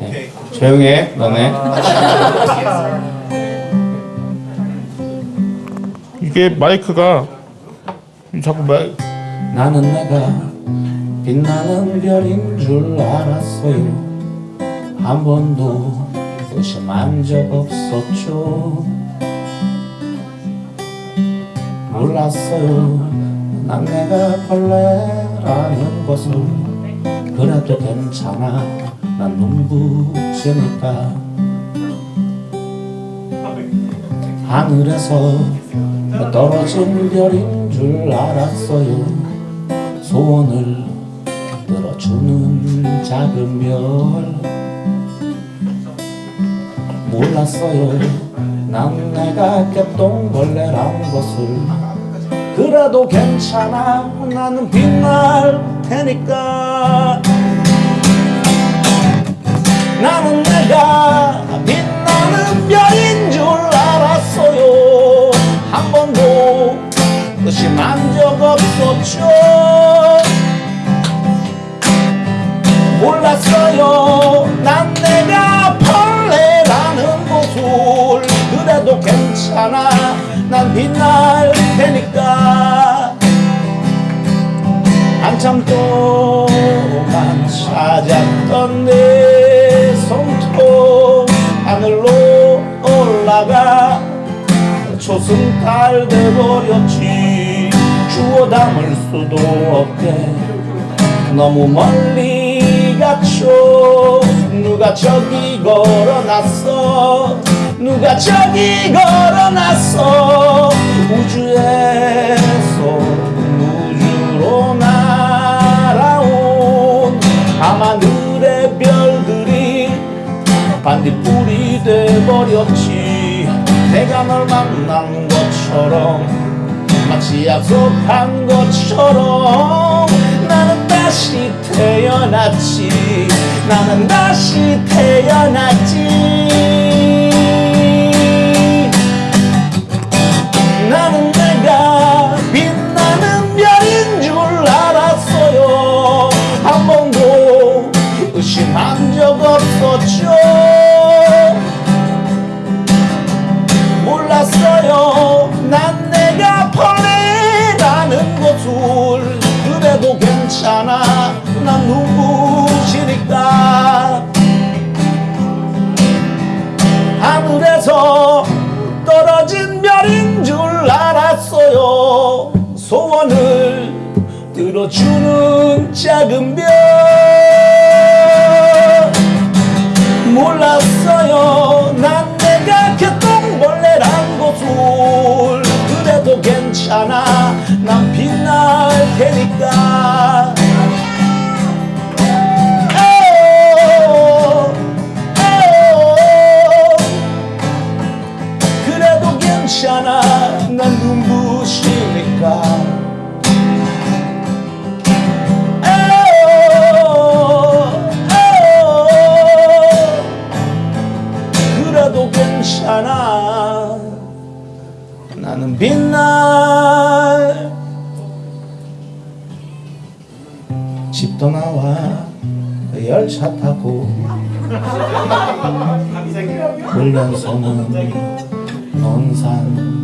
네. 조용히 해 너네. 이게 마이크가 자꾸 말 나는 내가 빛나는 별인 줄 알았어요. 한 번도 의심한 적 없었죠. 몰랐어요. 난 내가 벌레라는 것을 그래도 괜찮아. 난 눈부시니까. 하늘에서 떨어진 별인 줄 알았어요. 소원을 들어주는 작은 별. 몰랐어요. 난 내가 개똥벌레란 것을. 그래도 괜찮아. 나는 빛날 테니까. 나는 내가 빛나는 별인 줄 알았어요. 한 번도 의심한 적 없었죠. 몰랐어요. 난 내가 벌레라는 것을 그래도 괜찮아. 난 빛날 테니까 한참 동안 찾았던 내 손톱 하늘로 올라가 초승달 돼버렸지. 주워 담을 수도 없게. 너무 멀리 갔죠 누가 저기 걸어놨어? 누가 저기 걸어놨어 밤하늘의 별들이 반딧불이 돼버렸지. 내가 널 만난 것처럼 마치 약속한 것처럼 나는 다시 태어났지. 나는 다시 태어났지 난 눈부시니까. 하늘에서 떨어진 별인 줄 알았어요. 소원을 들어주는 작은 별. 몰랐어요. 난 내가 개똥벌레란 것을 그래도 괜찮아 괜찮아 난 눈부시니까. 그래도 괜찮아. 나는 빛날 집 떠나와. 그 열차 타고. 훈련소는 风餐